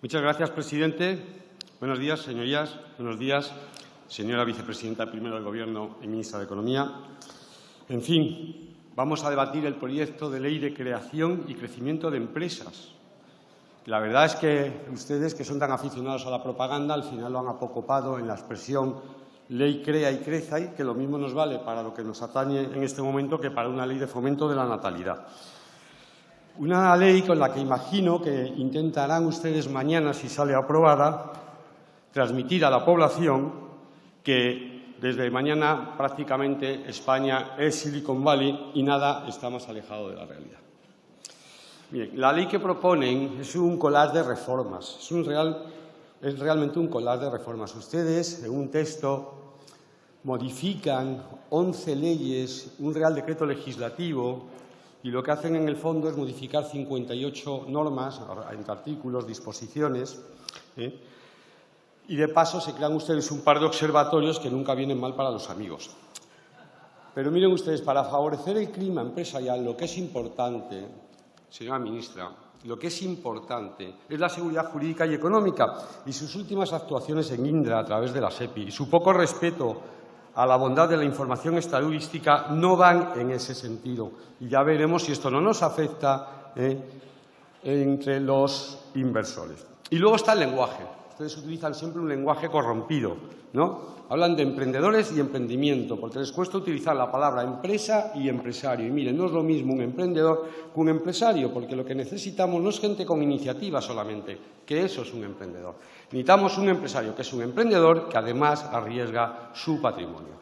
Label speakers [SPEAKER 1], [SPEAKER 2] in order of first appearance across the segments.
[SPEAKER 1] Muchas gracias, presidente. Buenos días, señorías. Buenos días, señora vicepresidenta primero del Gobierno y ministra de Economía. En fin, vamos a debatir el proyecto de ley de creación y crecimiento de empresas. La verdad es que ustedes, que son tan aficionados a la propaganda, al final lo han apocopado en la expresión ley crea y creza y que lo mismo nos vale para lo que nos atañe en este momento que para una ley de fomento de la natalidad. Una ley con la que imagino que intentarán ustedes mañana, si sale aprobada, transmitir a la población que desde mañana prácticamente España es Silicon Valley y nada está más alejado de la realidad. la ley que proponen es un collage de reformas, es, un real, es realmente un collage de reformas. Ustedes, en un texto, modifican 11 leyes, un real decreto legislativo y lo que hacen en el fondo es modificar 58 normas, entre artículos, disposiciones, ¿eh? y de paso se crean ustedes un par de observatorios que nunca vienen mal para los amigos. Pero miren ustedes, para favorecer el clima empresarial, lo que es importante, señora ministra, lo que es importante es la seguridad jurídica y económica y sus últimas actuaciones en Indra a través de la SEPI y su poco respeto a la bondad de la información estadística no van en ese sentido. Y ya veremos si esto no nos afecta eh, entre los inversores. Y luego está el lenguaje. Ustedes utilizan siempre un lenguaje corrompido, ¿no? Hablan de emprendedores y emprendimiento, porque les cuesta utilizar la palabra empresa y empresario. Y miren, no es lo mismo un emprendedor que un empresario, porque lo que necesitamos no es gente con iniciativa solamente, que eso es un emprendedor. Necesitamos un empresario que es un emprendedor que además arriesga su patrimonio.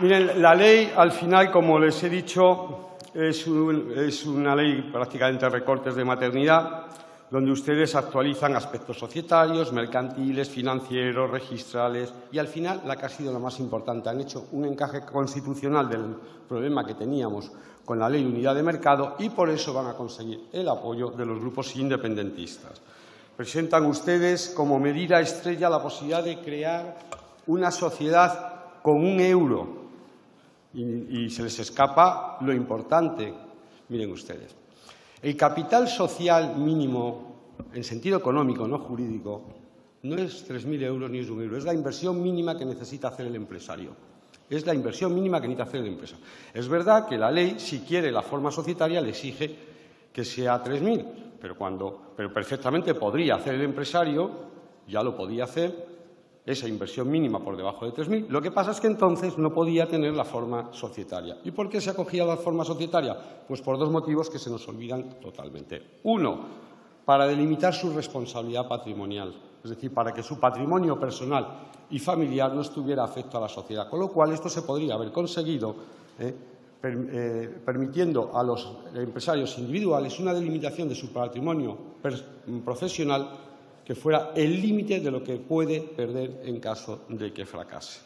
[SPEAKER 1] Miren, la ley, al final, como les he dicho, es, una ley prácticamente de recortes de maternidad, donde ustedes actualizan aspectos societarios, mercantiles, financieros, registrales y, al final, la que ha sido la más importante, han hecho un encaje constitucional del problema que teníamos con la Ley de Unidad de Mercado y por eso van a conseguir el apoyo de los grupos independentistas. Presentan ustedes como medida estrella la posibilidad de crear una sociedad con un euro y, se les escapa lo importante. Miren ustedes, el capital social mínimo en sentido económico, no jurídico, no es 3.000 euros ni es un euro, es la inversión mínima que necesita hacer el empresario. Es la inversión mínima que necesita hacer la empresa. Es verdad que la ley, si quiere la forma societaria, le exige que sea 3.000, pero, cuando, pero perfectamente podría hacer el empresario, ya lo podía hacer, esa inversión mínima por debajo de 3.000. Lo que pasa es que entonces no podía tener la forma societaria. ¿Y por qué se acogía la forma societaria? Pues por dos motivos que se nos olvidan totalmente. Uno, para delimitar su responsabilidad patrimonial, es decir, para que su patrimonio personal y familiar no estuviera afecto a la sociedad. Con lo cual, esto se podría haber conseguido ¿eh? Eh, permitiendo a los empresarios individuales una delimitación de su patrimonio profesional que fuera el límite de lo que puede perder en caso de que fracase.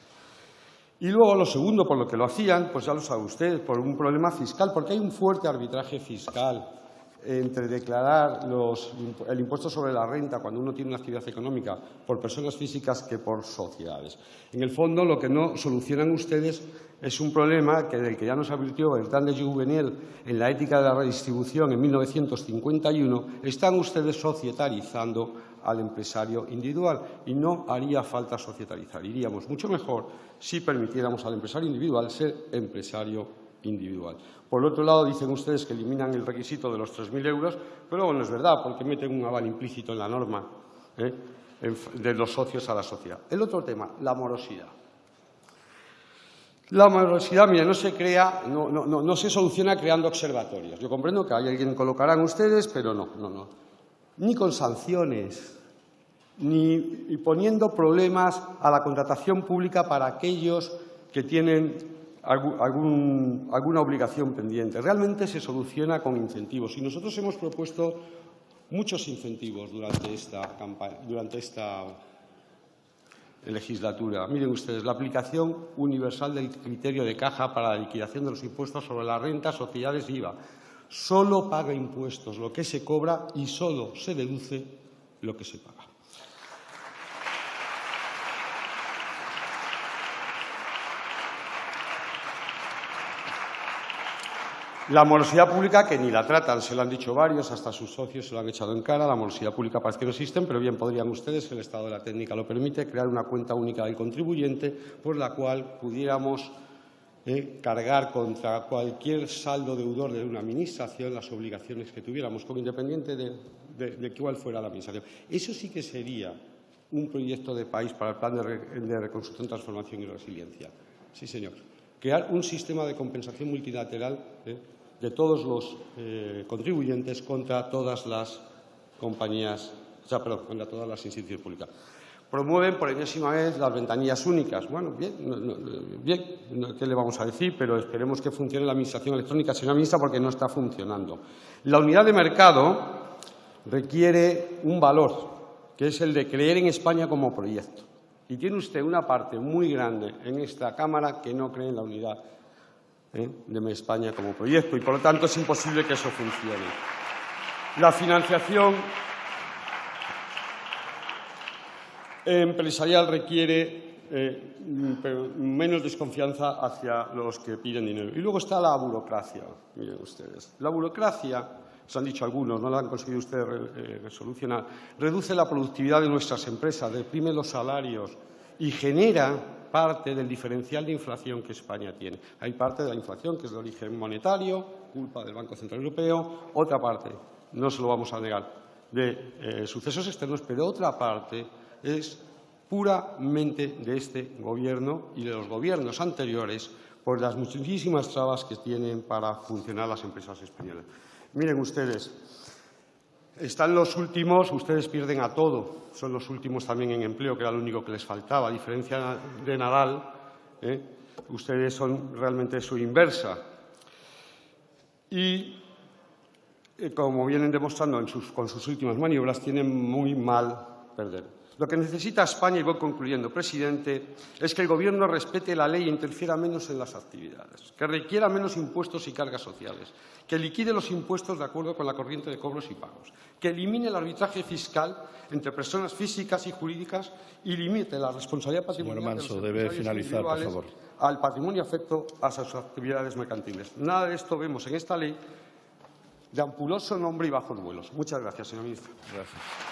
[SPEAKER 1] Y luego, lo segundo, por lo que lo hacían, pues ya lo sabe usted, por un problema fiscal, porque hay un fuerte arbitraje fiscal entre declarar el impuesto sobre la renta cuando uno tiene una actividad económica por personas físicas que por sociedades. En el fondo, lo que no solucionan ustedes es un problema que, que ya nos advirtió Bertrand de Juvenel en la ética de la redistribución en 1951. Están ustedes societarizando al empresario individual y no haría falta societarizar. Iríamos mucho mejor si permitiéramos al empresario individual ser empresario individual. Por otro lado, dicen ustedes que eliminan el requisito de los 3.000 euros, pero no es verdad, porque meten un aval implícito en la norma ¿eh? de los socios a la sociedad. El otro tema, la morosidad. La morosidad, mira, no se crea, no, no, se soluciona creando observatorios. Yo comprendo que hay alguien colocarán ustedes, pero no, no, no. Ni con sanciones, ni poniendo problemas a la contratación pública para aquellos que tienen alguna obligación pendiente. Realmente se soluciona con incentivos y nosotros hemos propuesto muchos incentivos durante esta, durante esta legislatura. Miren ustedes, la aplicación universal del criterio de caja para la liquidación de los impuestos sobre la renta, sociedades y IVA. Solo paga impuestos lo que se cobra y solo se deduce lo que se paga. La morosidad pública, que ni la tratan, se lo han dicho varios, hasta sus socios se lo han echado en cara. La morosidad pública parece que no existen, pero bien podrían ustedes, si el estado de la técnica lo permite, crear una cuenta única del contribuyente por la cual pudiéramos eh, cargar contra cualquier saldo deudor de una administración las obligaciones que tuviéramos, con independiente de, de, cuál fuera la administración. Eso sí que sería un proyecto de país para el plan de, reconstrucción, transformación y resiliencia. Sí, señor. Crear un sistema de compensación multilateral eh, de todos los eh, contribuyentes contra todas las compañías, o sea, contra todas las instituciones públicas. Promueven por enésima vez las ventanillas únicas. Bueno, bien, bien, ¿qué le vamos a decir? Pero esperemos que funcione la administración electrónica, señora ministra, porque no está funcionando. La unidad de mercado requiere un valor, que es el de creer en España como proyecto. Y tiene usted una parte muy grande en esta Cámara que no cree en la unidad ¿eh? de España como proyecto y, por lo tanto, es imposible que eso funcione. La financiación empresarial requiere eh, menos desconfianza hacia los que piden dinero. Y luego está la burocracia, miren ustedes. La burocracia, se han dicho algunos, no la han conseguido ustedes eh, reduce la productividad de nuestras empresas, deprime los salarios y genera parte del diferencial de inflación que España tiene. Hay parte de la inflación que es de origen monetario, culpa del Banco Central Europeo, otra parte, no se lo vamos a negar, de eh, sucesos externos, pero otra parte es puramente de este Gobierno y de los gobiernos anteriores por las muchísimas trabas que tienen para funcionar las empresas españolas. Miren ustedes, están los últimos, ustedes pierden a todo, son los últimos también en empleo, que era lo único que les faltaba. A diferencia de Nadal, ¿eh? ustedes son realmente su inversa. Y, eh, como vienen demostrando con sus últimas maniobras, tienen muy mal perder. Lo que necesita España, y voy concluyendo, presidente, es que el Gobierno respete la ley e interfiera menos en las actividades, que requiera menos impuestos y cargas sociales, que liquide los impuestos de acuerdo con la corriente de cobros y pagos, que elimine el arbitraje fiscal entre personas físicas y jurídicas y limite la responsabilidad patrimonial
[SPEAKER 2] Manso, debe finalizar, por favor.
[SPEAKER 1] al patrimonio afecto a sus actividades mercantiles. Nada de esto vemos en esta ley de ampuloso nombre y bajos vuelos. Muchas gracias, señor ministro.
[SPEAKER 2] Gracias.